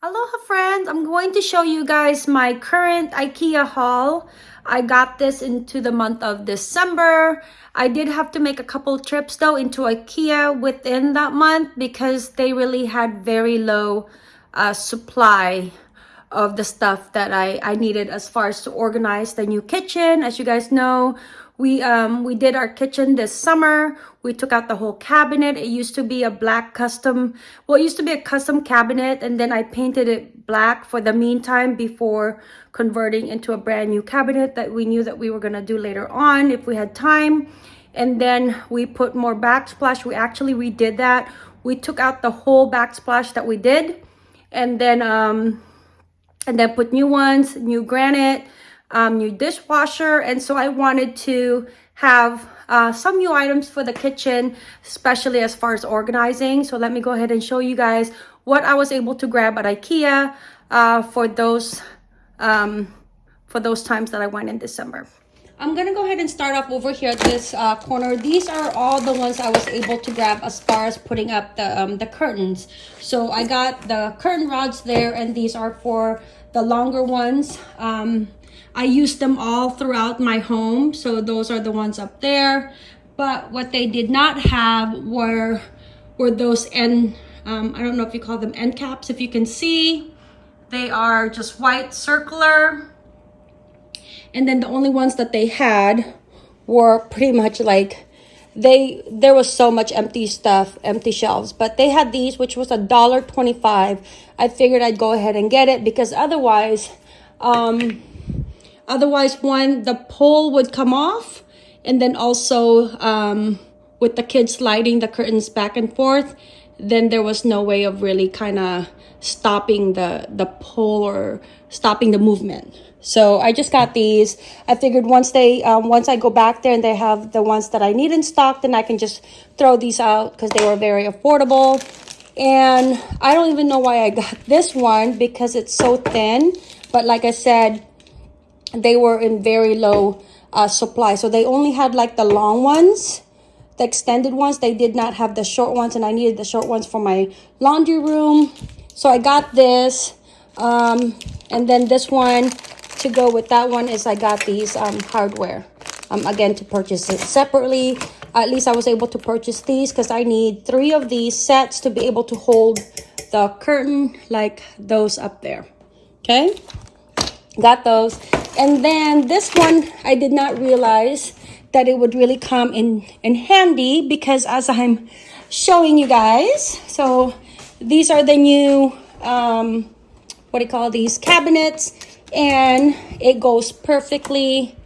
Aloha friends, I'm going to show you guys my current IKEA haul. I got this into the month of December. I did have to make a couple trips though into IKEA within that month because they really had very low uh, supply of the stuff that I, I needed as far as to organize the new kitchen. As you guys know, we um we did our kitchen this summer. We took out the whole cabinet. It used to be a black custom well it used to be a custom cabinet and then i painted it black for the meantime before converting into a brand new cabinet that we knew that we were going to do later on if we had time. And then we put more backsplash. We actually redid that. We took out the whole backsplash that we did and then um and then put new ones new granite um, new dishwasher. And so I wanted to have uh, some new items for the kitchen, especially as far as organizing. So let me go ahead and show you guys what I was able to grab at Ikea uh, for those um, for those times that I went in December. I'm gonna go ahead and start off over here at this uh, corner. These are all the ones I was able to grab as far as putting up the, um, the curtains. So I got the curtain rods there and these are for the longer ones. Um, I use them all throughout my home. So those are the ones up there. But what they did not have were, were those end, um, I don't know if you call them end caps. If you can see, they are just white circular. And then the only ones that they had were pretty much like they there was so much empty stuff empty shelves but they had these which was a dollar 25 i figured i'd go ahead and get it because otherwise um Otherwise, one, the pole would come off and then also um, with the kids sliding the curtains back and forth, then there was no way of really kind of stopping the, the pole or stopping the movement. So I just got these. I figured once they, um, once I go back there and they have the ones that I need in stock, then I can just throw these out because they were very affordable. And I don't even know why I got this one because it's so thin. But like I said, they were in very low uh, supply. So they only had like the long ones, the extended ones. They did not have the short ones and I needed the short ones for my laundry room. So I got this. Um, and then this one to go with that one is I got these um, hardware. Um, again, to purchase it separately. At least I was able to purchase these because I need three of these sets to be able to hold the curtain like those up there. Okay, got those. And then this one, I did not realize that it would really come in, in handy because as I'm showing you guys, so these are the new, um, what do you call these, cabinets, and it goes perfectly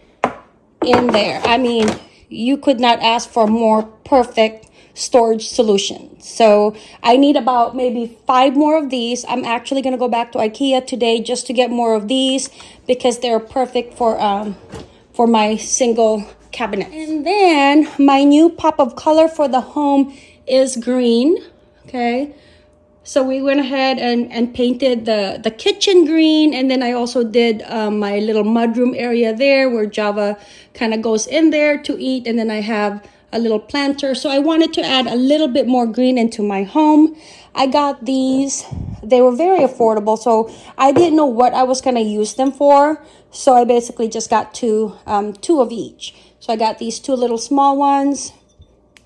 in there. I mean, you could not ask for more perfect storage solution. So I need about maybe five more of these. I'm actually going to go back to Ikea today just to get more of these because they're perfect for, um, for my single cabinet. And then my new pop of color for the home is green. Okay. So we went ahead and, and painted the, the kitchen green. And then I also did um, my little mudroom area there where Java kind of goes in there to eat. And then I have a little planter. So I wanted to add a little bit more green into my home. I got these. They were very affordable. So I didn't know what I was going to use them for. So I basically just got two, um, two of each. So I got these two little small ones.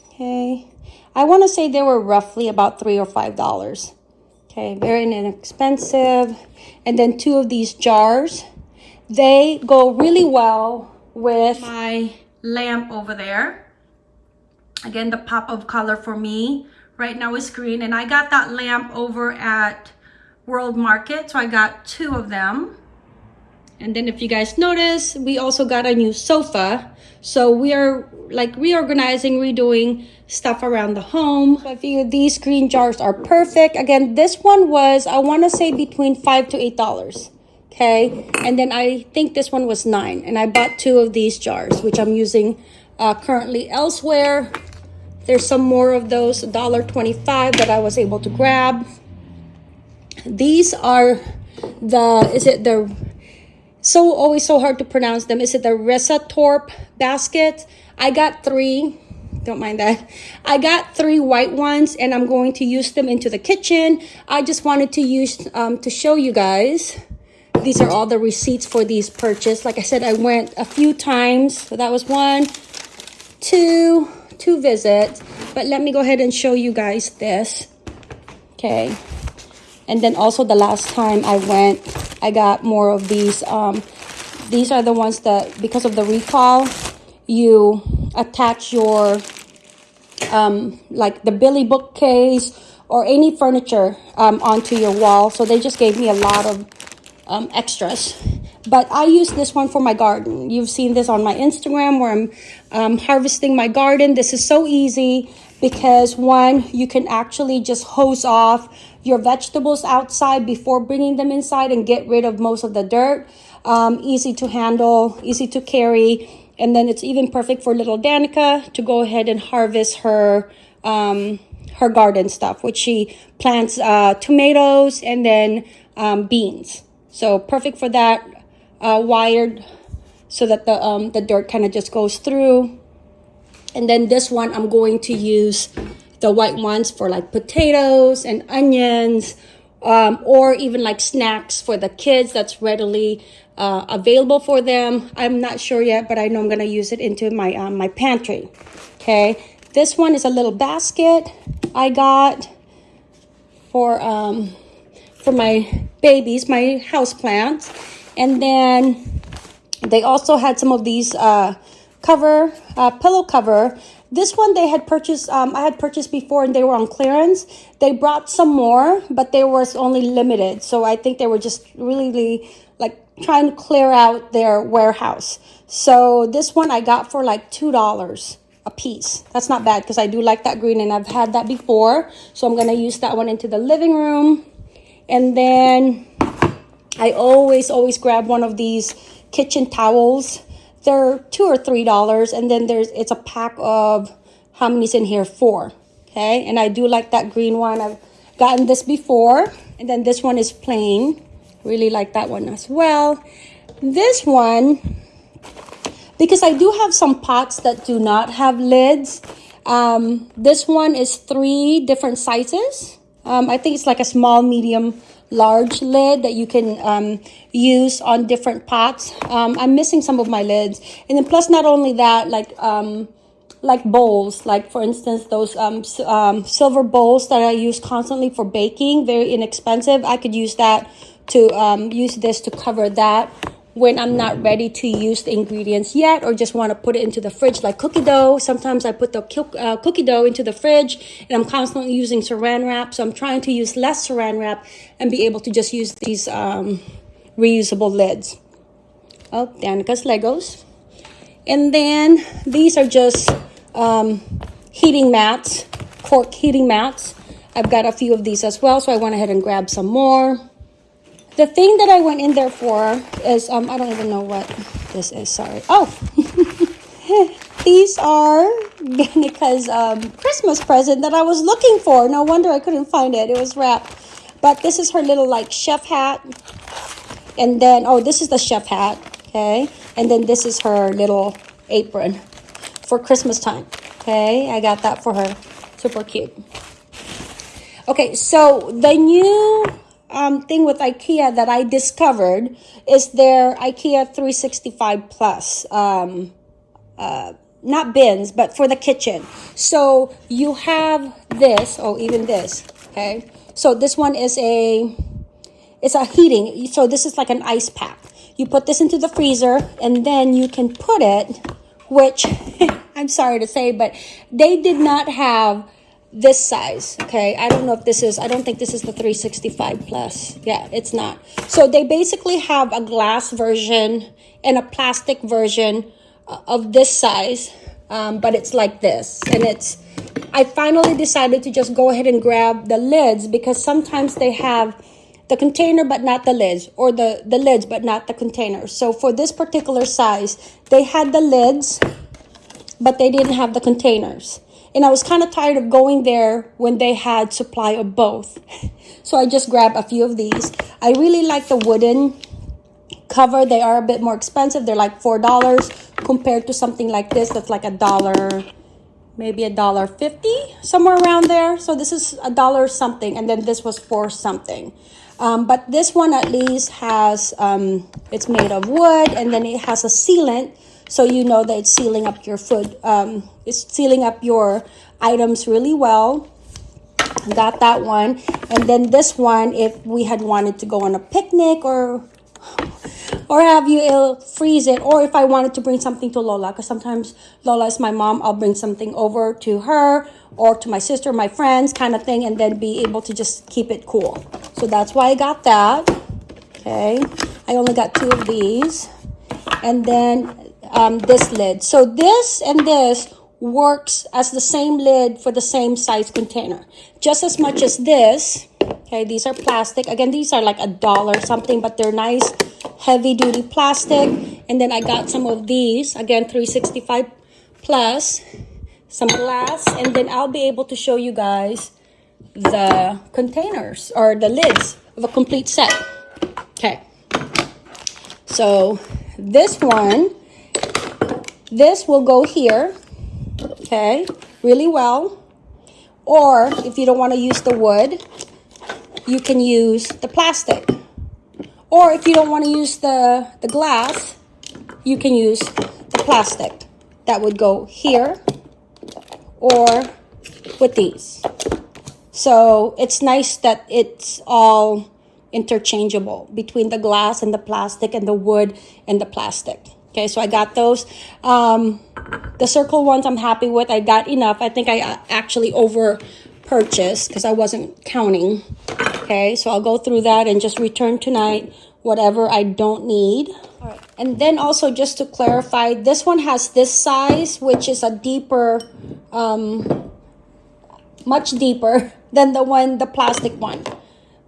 Okay. I want to say they were roughly about three or five dollars. Okay, very inexpensive. And then two of these jars. They go really well with my lamp over there. Again, the pop of color for me right now is green. And I got that lamp over at World Market. So I got two of them. And then if you guys notice, we also got a new sofa. So we are like reorganizing, redoing stuff around the home. So I these green jars are perfect. Again, this one was, I want to say between five to eight dollars. Okay. And then I think this one was nine. And I bought two of these jars, which I'm using uh, currently elsewhere. There's some more of those $1.25 that I was able to grab. These are the, is it the, so always so hard to pronounce them. Is it the Risatorp basket? I got three don't mind that. I got three white ones and I'm going to use them into the kitchen. I just wanted to use, um, to show you guys. These are all the receipts for these purchase. Like I said, I went a few times. So that was one, two, two visits. But let me go ahead and show you guys this. Okay. And then also the last time I went, I got more of these. Um, these are the ones that, because of the recall, you attach your, um, like the Billy bookcase or any furniture um, onto your wall. So they just gave me a lot of um, extras. But I use this one for my garden. You've seen this on my Instagram where I'm um, harvesting my garden. This is so easy because one, you can actually just hose off your vegetables outside before bringing them inside and get rid of most of the dirt. Um, easy to handle, easy to carry. And then it's even perfect for little Danica to go ahead and harvest her um, her garden stuff, which she plants uh, tomatoes and then um, beans. So perfect for that. Uh, wired so that the um, the dirt kind of just goes through. And then this one, I'm going to use the white ones for like potatoes and onions um, or even like snacks for the kids that's readily uh, available for them. I'm not sure yet, but I know I'm going to use it into my, um, my pantry. Okay. This one is a little basket I got for, um, for my babies, my house plants. And then they also had some of these uh, cover, uh, pillow cover this one they had purchased, um, I had purchased before and they were on clearance. They brought some more, but they was only limited. So I think they were just really like trying to clear out their warehouse. So this one I got for like $2 a piece. That's not bad because I do like that green and I've had that before. So I'm going to use that one into the living room. And then I always, always grab one of these kitchen towels. They're two or three dollars and then there's it's a pack of how many's in here? Four okay? And i do like that green one. I've gotten this before and then this one is plain. Really like that one as well. This one because i do have some pots that do not have lids um, this one is three different sizes um, i think it's like a small medium large lid that you can um, use on different pots. Um, I'm missing some of my lids. And then plus not only that, like um, like bowls, like for instance, those um, um, silver bowls that I use constantly for baking, very inexpensive. I could use that to um, use this to cover that when I'm not ready to use the ingredients yet or just want to put it into the fridge like cookie dough. Sometimes I put the uh, cookie dough into the fridge and I'm constantly using saran wrap. So I'm trying to use less saran wrap and be able to just use these um, reusable lids. Oh, Danica's Legos. And then these are just um, heating mats, cork heating mats. I've got a few of these as well, so I went ahead and grabbed some more. The thing that I went in there for is, um, I don't even know what this is, sorry. Oh, these are Danica's um, Christmas present that I was looking for. No wonder I couldn't find it. It was wrapped. But this is her little like chef hat. And then, oh, this is the chef hat, okay? And then this is her little apron for Christmas time, okay? I got that for her. Super cute. Okay, so the new um, thing with IKEA that I discovered is their IKEA 365 Plus. Um, uh, not bins, but for the kitchen. So you have this, oh, even this, okay? So this one is a, it's a heating. So this is like an ice pack. You put this into the freezer and then you can put it, which I'm sorry to say, but they did not have this size okay? I don't know if this is i don't think this is the 365 plus. Yeah it's not. So they basically have a glass version and a plastic version uh, of this size um, but it's like this. And it's i finally decided to just go ahead and grab the lids because sometimes they have the container but not the lids or the the lids but not the container. So for this particular size they had the lids but they didn't have the containers and I was kind of tired of going there when they had supply of both. so I just grabbed a few of these. I really like the wooden cover. They are a bit more expensive. They're like $4 compared to something like this that's like a dollar maybe a dollar fifty somewhere around there so this is a dollar something and then this was for something um, but this one at least has um, it's made of wood and then it has a sealant so you know that it's sealing up your food um, it's sealing up your items really well. Got that one. And then this one if we had wanted to go on a picnic or or have you it'll freeze it. Or if i wanted to bring something to lola because sometimes lola is my mom i'll bring something over to her or to my sister my friends kind of thing and then be able to just keep it cool. So that's why i got that. Okay. I only got two of these. And then um, this lid. So this and this works as the same lid for the same size container. Just as much as this okay these are plastic. Again these are like a dollar something but they're nice heavy duty plastic. And then i got some of these again 365 plus some glass. And then i'll be able to show you guys the containers or the lids of a complete set. Okay. So this one this will go here okay really well. Or if you don't want to use the wood you can use the plastic. Or if you don't want to use the the glass you can use the plastic. That would go here or with these. So it's nice that it's all interchangeable between the glass and the plastic and the wood and the plastic okay so i got those um the circle ones I'm happy with. I got enough. I think I uh, actually over purchased because I wasn't counting. Okay, so I'll go through that and just return tonight whatever I don't need. All right. And then also just to clarify, this one has this size, which is a deeper, um, much deeper than the one, the plastic one.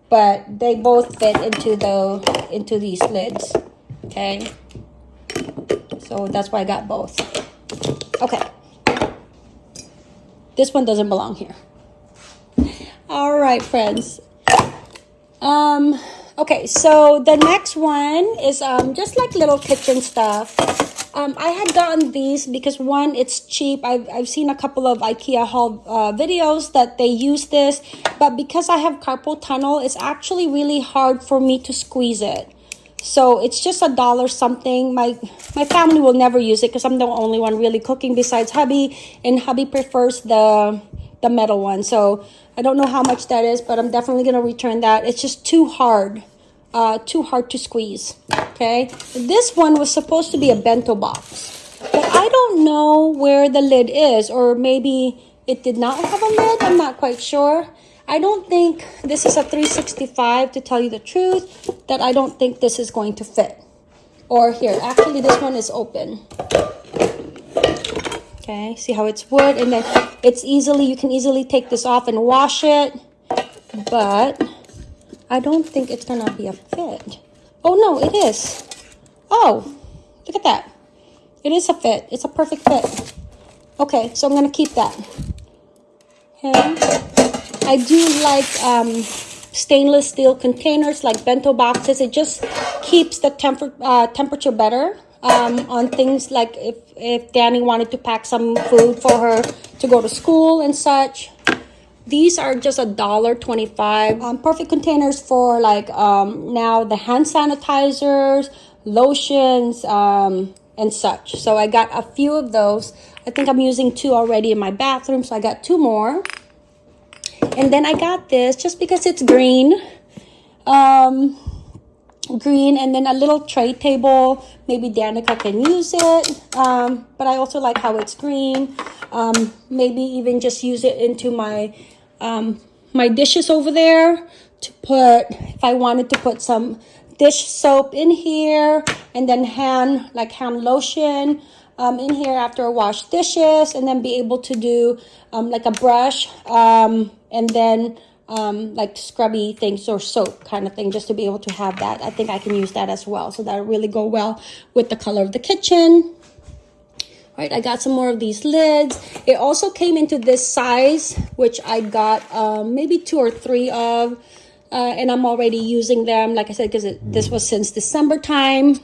But they both fit into the, into these lids. Okay. So that's why I got both. Okay. This one doesn't belong here. All right, friends. Um, okay, so the next one is um, just like little kitchen stuff. Um, I had gotten these because one, it's cheap. I've, I've seen a couple of IKEA haul uh, videos that they use this, but because I have carpal tunnel, it's actually really hard for me to squeeze it. So it's just a dollar something. My my family will never use it because I'm the only one really cooking besides hubby, and hubby prefers the the metal one. So I don't know how much that is, but I'm definitely gonna return that. It's just too hard, uh, too hard to squeeze. Okay, this one was supposed to be a bento box, but I don't know where the lid is, or maybe it did not have a lid. I'm not quite sure. I don't think this is a 365 to tell you the truth that I don't think this is going to fit. Or here, actually this one is open. Okay, see how it's wood and then it's easily, you can easily take this off and wash it. But I don't think it's gonna be a fit. Oh no, it is. Oh, look at that. It is a fit. It's a perfect fit. Okay, so I'm gonna keep that. Okay. I do like um, stainless steel containers like bento boxes. It just keeps the temper uh, temperature better um, on things like if, if Danny wanted to pack some food for her to go to school and such. These are just a dollar twenty-five. Um, perfect containers for like um, now the hand sanitizers, lotions, um, and such. So I got a few of those. I think I'm using two already in my bathroom, so I got two more. And then I got this just because it's green. Um, green and then a little tray table. Maybe Danica can use it. Um, but I also like how it's green. Um, maybe even just use it into my, um, my dishes over there to put, if I wanted to put some dish soap in here and then hand, like hand lotion um, in here after I wash dishes and then be able to do um, like a brush um, and then um, like scrubby things or soap kind of thing just to be able to have that. I think I can use that as well. So that'll really go well with the color of the kitchen. All right, I got some more of these lids. It also came into this size, which I got um, maybe two or three of. Uh, and I'm already using them, like I said, because this was since December time.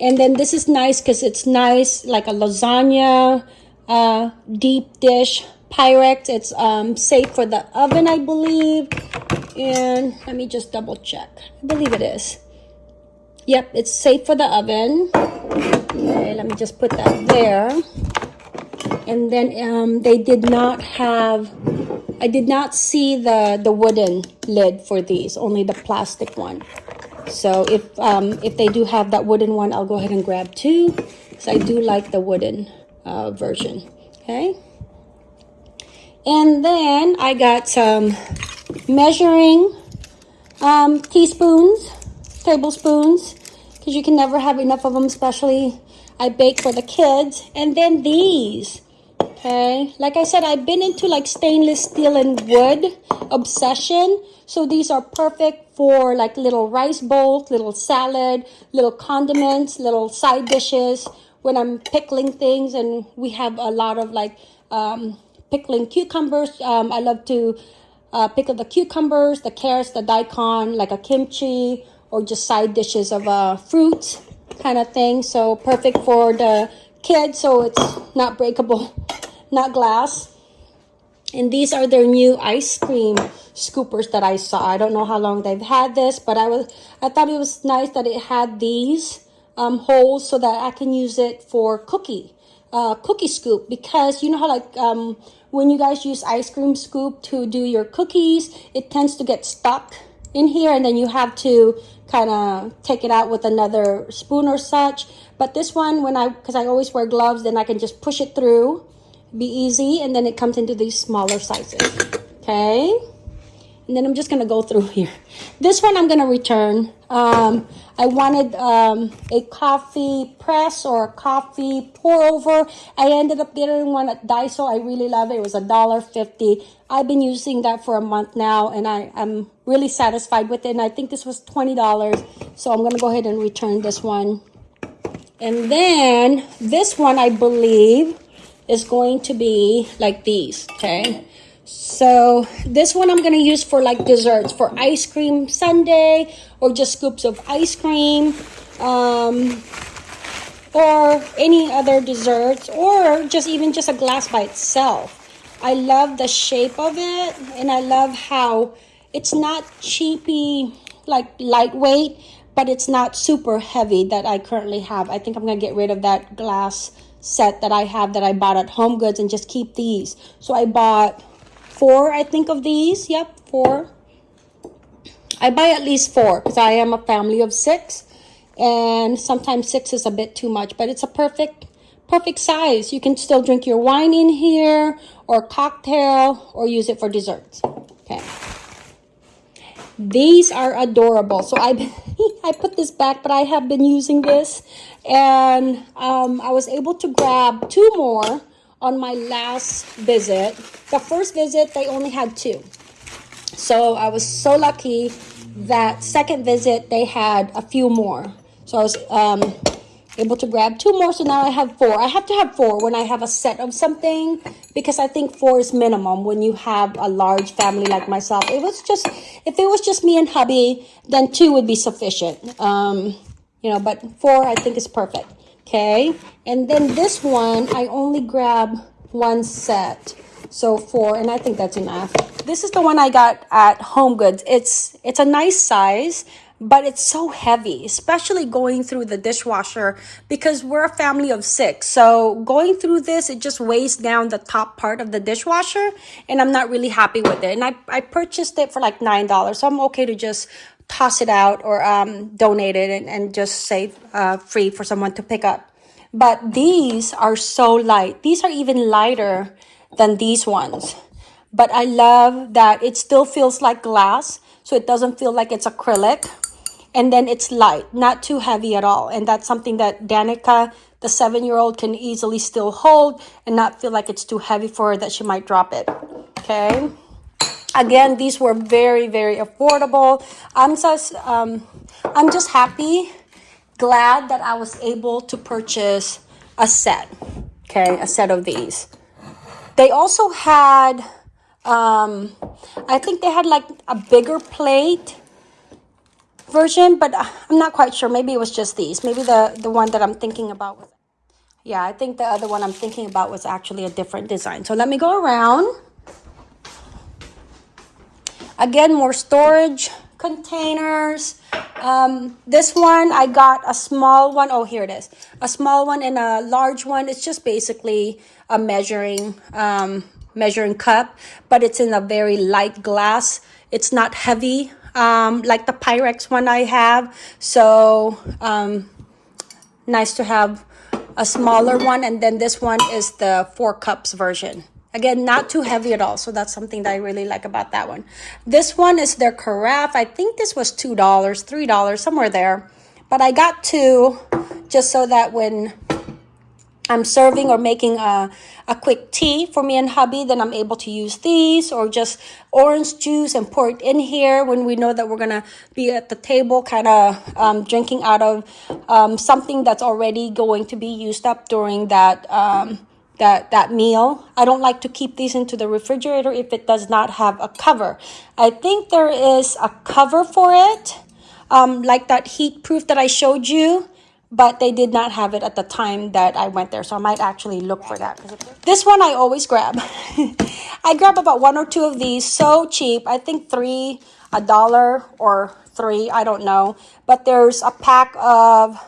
And then this is nice because it's nice, like a lasagna uh, deep dish Pyrex. It's um, safe for the oven, I believe. And let me just double check. I believe it is. Yep, it's safe for the oven. Okay, let me just put that there. And then um, they did not have, I did not see the, the wooden lid for these, only the plastic one. So if, um, if they do have that wooden one, I'll go ahead and grab two. Because I do like the wooden uh, version. Okay. And then I got some measuring um, teaspoons, tablespoons, because you can never have enough of them, especially I bake for the kids. And then these, okay? Like I said, I've been into like stainless steel and wood obsession. So these are perfect for like little rice bowls, little salad, little condiments, little side dishes. When I'm pickling things and we have a lot of like um, pickling cucumbers. Um, I love to uh, pickle the cucumbers, the carrots, the daikon, like a kimchi, or just side dishes of uh, fruits kind of thing. So perfect for the kids, so it's not breakable, not glass. And these are their new ice cream scoopers that I saw. I don't know how long they've had this, but I was I thought it was nice that it had these um, holes so that I can use it for cookie uh, cookie scoop because you know how like um, when you guys use ice cream scoop to do your cookies, it tends to get stuck in here and then you have to kind of take it out with another spoon or such. But this one, when I, because I always wear gloves, then I can just push it through, be easy, and then it comes into these smaller sizes. Okay. And then I'm just going to go through here. This one I'm going to return. Um, I wanted um, a coffee press or a coffee pour over. I ended up getting one at Daiso. I really love it. It was a dollar fifty. I've been using that for a month now and I, am really satisfied with it. And I think this was $20. So I'm going to go ahead and return this one. And then this one, I believe, is going to be like these, okay? So this one I'm going to use for like desserts, for ice cream sundae or just scoops of ice cream um, or any other desserts or just even just a glass by itself. I love the shape of it and I love how it's not cheapy, like lightweight, but it's not super heavy that I currently have. I think I'm going to get rid of that glass set that I have that I bought at Home Goods and just keep these. So I bought four, I think, of these. Yep, four. I buy at least four because I am a family of six. And sometimes six is a bit too much, but it's a perfect, perfect size. You can still drink your wine in here or cocktail or use it for desserts. Okay. These are adorable. So I, I put this back, but I have been using this. And um, I was able to grab two more on my last visit. The first visit, they only had two. So I was so lucky that second visit, they had a few more. So I was um, able to grab two more. So now I have four. I have to have four when I have a set of something because I think four is minimum when you have a large family like myself. It was just, if it was just me and hubby, then two would be sufficient. Um, you know, but four I think is perfect. Okay, and then this one, I only grab one set. So four, and I think that's enough. This is the one I got at Home Goods. It's it's a nice size, but it's so heavy, especially going through the dishwasher because we're a family of six. So going through this, it just weighs down the top part of the dishwasher, and I'm not really happy with it. And I, I purchased it for like $9, so I'm okay to just toss it out or um, donate it and, and just say uh, free for someone to pick up. But these are so light. These are even lighter than these ones. But I love that it still feels like glass. So it doesn't feel like it's acrylic. And then it's light, not too heavy at all. And that's something that Danica, the seven-year-old, can easily still hold and not feel like it's too heavy for her that she might drop it. Okay. Again, these were very, very affordable. I'm just, um, I'm just happy, glad that I was able to purchase a set. Okay, a set of these. They also had, um, I think they had like a bigger plate version, but I'm not quite sure. Maybe it was just these. Maybe the, the one that I'm thinking about was Yeah, I think the other one I'm thinking about was actually a different design. So let me go around. Again, more storage containers. Um, this one, I got a small one. Oh, here it is. A small one and a large one. It's just basically a measuring, um, measuring cup, but it's in a very light glass. It's not heavy um, like the Pyrex one I have. So um, nice to have a smaller one. And then this one is the four cups version. Again, not too heavy at all. So that's something that I really like about that one. This one is their carafe. I think this was $2, $3, somewhere there. But I got two just so that when I'm serving or making a, a quick tea for me and hubby, then I'm able to use these or just orange juice and pour it in here when we know that we're going to be at the table kind of um, drinking out of um, something that's already going to be used up during that um, that that meal. I don't like to keep these into the refrigerator if it does not have a cover. I think there is a cover for it, um, like that heat proof that I showed you, but they did not have it at the time that I went there. So I might actually look for that. This one I always grab. I grab about one or two of these, so cheap. I think three, a dollar or three, I don't know. But there's a pack of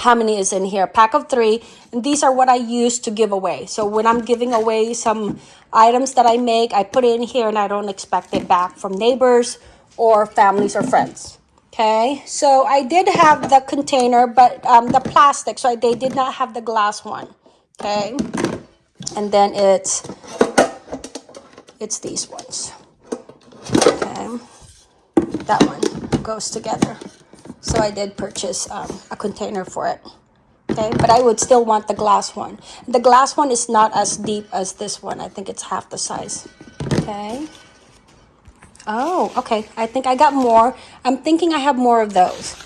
how many is in here? Pack of three. And these are what i use to give away. So when i'm giving away some items that i make i put it in here and i don't expect it back from neighbors or families or friends. Okay? So i did have the container but um, the plastic. So they did not have the glass one. Okay? And then it's it's these ones. Okay? That one goes together so I did purchase um, a container for it. Okay, but I would still want the glass one. The glass one is not as deep as this one. I think it's half the size. Okay. Oh, okay. I think I got more. I'm thinking I have more of those.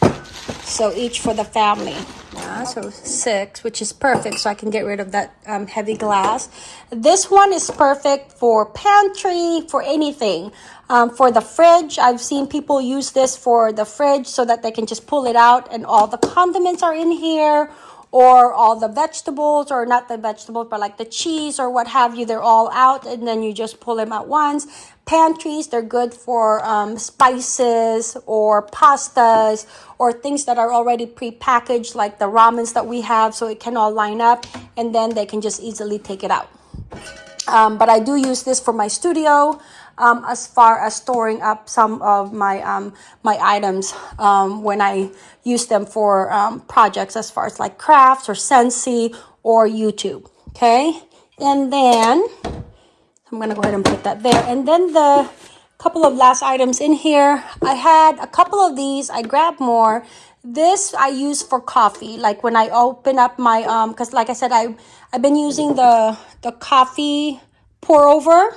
So each for the family. Yeah, so six, which is perfect. So I can get rid of that um, heavy glass. This one is perfect for pantry, for anything. Um, for the fridge, I've seen people use this for the fridge so that they can just pull it out and all the condiments are in here or all the vegetables or not the vegetables but like the cheese or what have you they're all out and then you just pull them at once. Pantries they're good for um, spices or pastas or things that are already pre-packaged like the ramens that we have so it can all line up and then they can just easily take it out. Um, but I do use this for my studio um, as far as storing up some of my um, my items um, when I use them for um, projects as far as like crafts or Scentsy or YouTube. Okay, and then I'm gonna go ahead and put that there. And then the couple of last items in here, I had a couple of these. I grabbed more. This I use for coffee, like when I open up my um, because like I said, I I've been using the the coffee pour over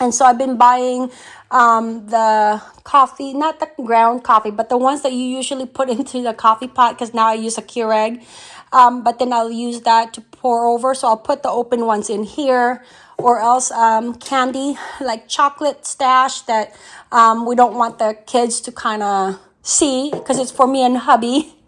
and so I've been buying um, the coffee, not the ground coffee, but the ones that you usually put into the coffee pot because now I use a Keurig. Um, but then I'll use that to pour over. So I'll put the open ones in here or else um, candy like chocolate stash that um, we don't want the kids to kind of see because it's for me and hubby.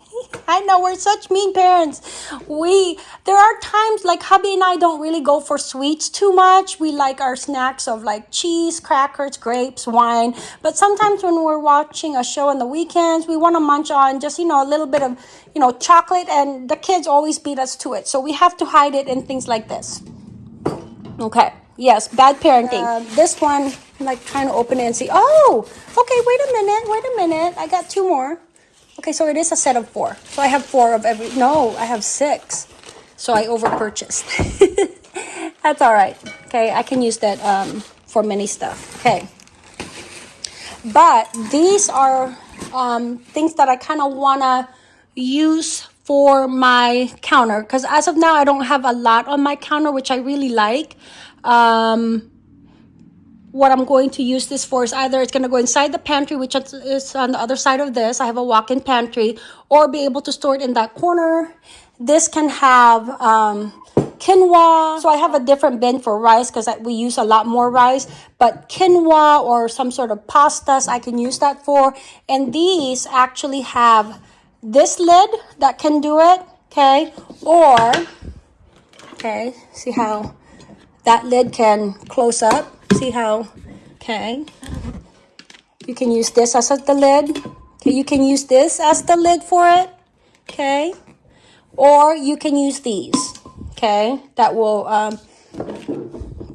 I know we're such mean parents. We there are times like hubby and I don't really go for sweets too much. We like our snacks of like cheese, crackers, grapes, wine. But sometimes when we're watching a show on the weekends, we want to munch on just you know a little bit of you know chocolate, and the kids always beat us to it. So we have to hide it in things like this. Okay. Yes, bad parenting. Uh, this one, I'm like trying to open it and see. Oh, okay. Wait a minute. Wait a minute. I got two more. Okay, so it is a set of four. So I have four of every, no, I have six. So I overpurchased. That's all right. Okay, I can use that um, for many stuff. Okay. But these are um, things that I kind of want to use for my counter. Because as of now, I don't have a lot on my counter, which I really like. Um, what I'm going to use this for is either it's going to go inside the pantry, which is on the other side of this. I have a walk-in pantry, or be able to store it in that corner. This can have um, quinoa. So I have a different bin for rice because we use a lot more rice. But quinoa or some sort of pastas, I can use that for. And these actually have this lid that can do it Okay, or, okay, see how that lid can close up? See how, okay. You can use this as the lid. Okay, you can use this as the lid for it. Okay, or you can use these. Okay, that will um,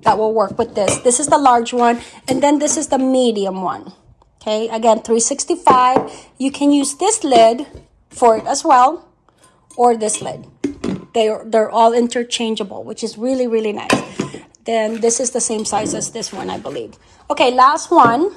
that will work with this. This is the large one, and then this is the medium one. Okay, again, 365. You can use this lid for it as well, or this lid. They're, they're all interchangeable, which is really, really nice. Then this is the same size as this one, I believe. Okay, last one.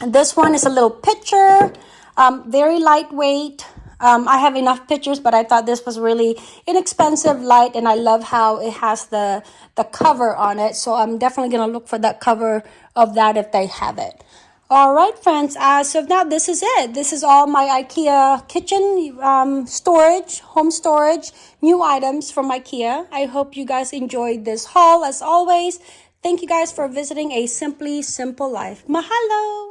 And this one is a little pitcher, um, very lightweight. Um, I have enough pictures, but I thought this was really inexpensive, light, and I love how it has the, the cover on it. So I'm definitely going to look for that cover of that if they have it. All right, friends. Uh, so now this is it. This is all my IKEA kitchen um, storage, home storage, new items from IKEA. I hope you guys enjoyed this haul as always. Thank you guys for visiting A Simply Simple Life. Mahalo!